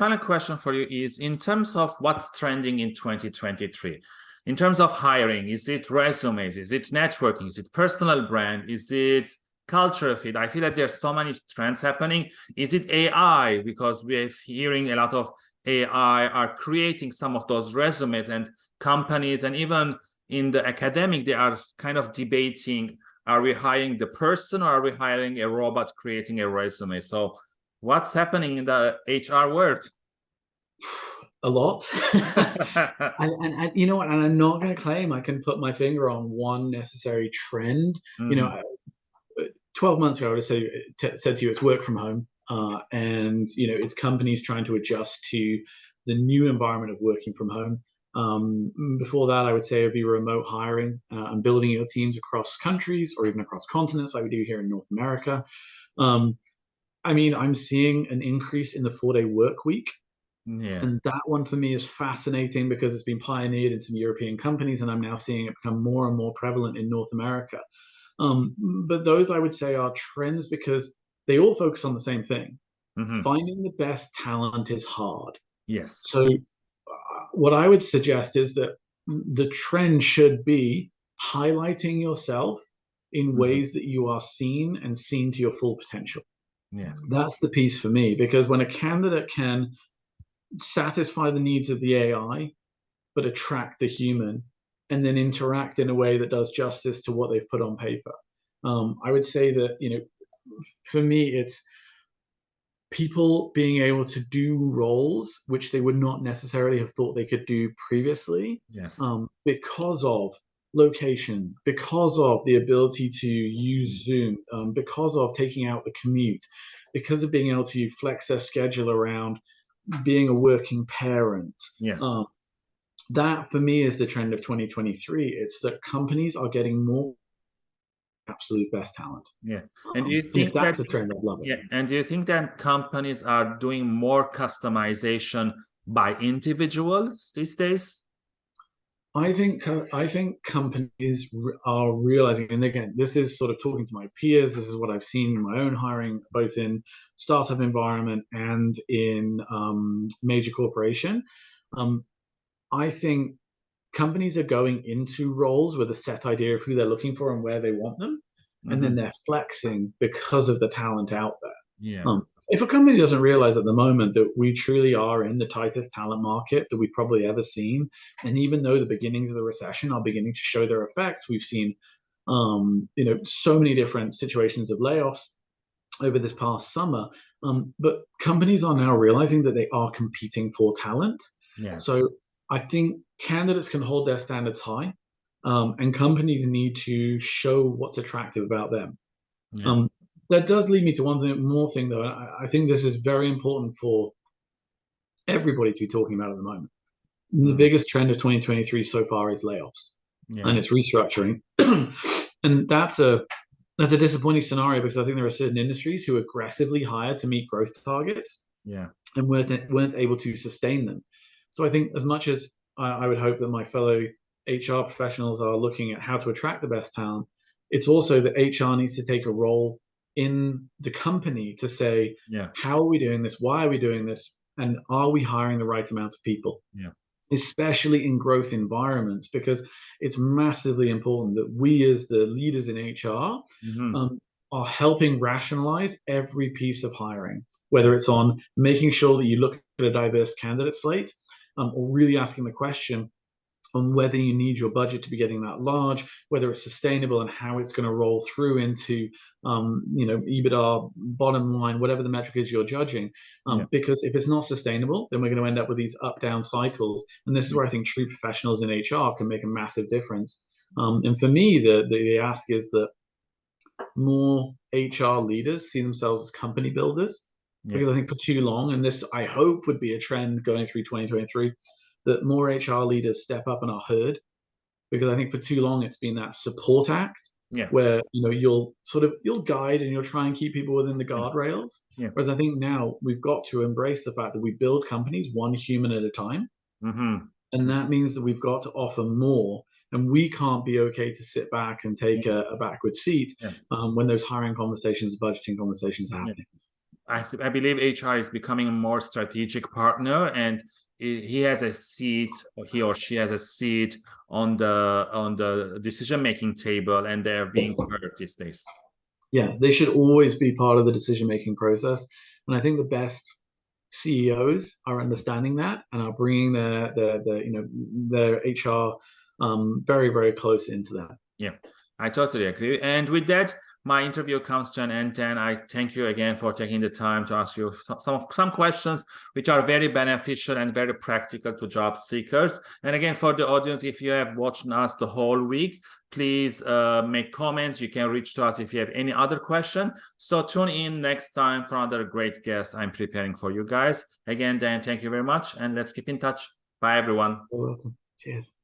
final question for you is in terms of what's trending in 2023, in terms of hiring, is it resumes, is it networking, is it personal brand, is it culture fit? I feel that there's so many trends happening. Is it AI? Because we're hearing a lot of AI are creating some of those resumes and companies and even in the academic, they are kind of debating, are we hiring the person or are we hiring a robot creating a resume? So what's happening in the HR world? A lot. and, and, and, you know what? And I'm not going to claim I can put my finger on one necessary trend. Mm. You know, mm-hmm. 12 months ago, I would have said, said to you, it's work from home. Uh, and, you know, it's companies trying to adjust to the new environment of working from home. Um, before that, I would say it would be remote hiring uh, and building your teams across countries or even across continents, like we do here in North America. Um, I mean, I'm seeing an increase in the four-day work week. Yeah. And that one for me is fascinating because it's been pioneered in some European companies, and I'm now seeing it become more and more prevalent in North America. Um, but those I would say are trends because they all focus on the same thing. Mm-hmm. Finding the best talent is hard. Yes. So, uh, what I would suggest is that the trend should be highlighting yourself in mm-hmm. ways that you are seen and seen to your full potential. Yeah. That's the piece for me because when a candidate can satisfy the needs of the AI, but attract the human, and then interact in a way that does justice to what they've put on paper. Um, I would say that you know, for me, it's people being able to do roles which they would not necessarily have thought they could do previously. Yes. Um, because of location, because of the ability to use Zoom, um, because of taking out the commute, because of being able to flex their schedule around being a working parent. Yes. Um, that for me is the trend of 2023. It's that companies are getting more absolute best talent. Yeah. And do you um, think that's that, a trend? I'd love it. Yeah. And do you think that companies are doing more customization by individuals these days? I think I think companies are realizing, and again, this is sort of talking to my peers. This is what I've seen in my own hiring, both in startup environment and in um, major corporation. Um, I think companies are going into roles with a set idea of who they're looking for and where they want them, mm-hmm. and then mm-hmm. they're flexing because of the talent out there. Yeah. Um, if a company doesn't realize at the moment that we truly are in the tightest talent market that we've probably ever seen, and even though the beginnings of the recession are beginning to show their effects, we've seen, um, you know, so many different situations of layoffs over this past summer. Um, but companies are now realizing that they are competing for talent. Yeah. So I think candidates can hold their standards high, um, and companies need to show what's attractive about them. Yeah. Um, that does lead me to one thing, more thing though. I, I, think this is very important for everybody to be talking about at the moment. Mm. The biggest trend of 2023 so far is layoffs, yeah. and it's restructuring, and that's a that's a disappointing scenario because I think there are certain industries who aggressively hired to meet growth targets, yeah, and weren't weren't able to sustain them. So I think as much as I, I would hope that my fellow HR professionals are looking at how to attract the best talent, it's also that HR needs to take a role in the company to say, yeah. how are we doing this? Why are we doing this? And are we hiring the right amount of people? Yeah. Especially in growth environments, because it's massively important that we, as the leaders in HR, mm-hmm. um, are helping rationalize every piece of hiring, whether it's on making sure that you look at a diverse candidate slate um, or really asking the question on whether you need your budget to be getting that large, whether it's sustainable and how it's going to roll through into, um, you know, EBITDA, bottom line, whatever the metric is you're judging. Um, yeah. Because if it's not sustainable, then we're going to end up with these up down cycles. And this is where I think true professionals in HR can make a massive difference. Um, and for me, the, the ask is that more HR leaders see themselves as company builders. Because I think for too long, and this I hope would be a trend going through 2023, that more HR leaders step up and are heard. Because I think for too long it's been that support act yeah. where you know you'll sort of you'll guide and you'll try and keep people within the guardrails. Yeah. Whereas I think now we've got to embrace the fact that we build companies one human at a time, mm-hmm. and that means that we've got to offer more. And we can't be okay to sit back and take a, a backward seat yeah. um, when those hiring conversations, budgeting conversations are happening. I, I believe HR is becoming a more strategic partner and he has a seat or he or she has a seat on the on the decision making table and they're being heard these days. Yeah they should always be part of the decision making process. And i think the best ceos are understanding that and are bringing their their, their you know their hr um, very very close into that. Yeah i totally agree. And with that my interview comes to an end and I thank you again for taking the time to ask you some, some, some questions which are very beneficial and very practical to job seekers. And again, for the audience, if you have watched us the whole week, please uh, make comments. You can reach to us if you have any other question. So tune in next time for another great guest I'm preparing for you guys. Again, Dan, thank you very much and let's keep in touch. Bye, everyone. You're welcome. Cheers.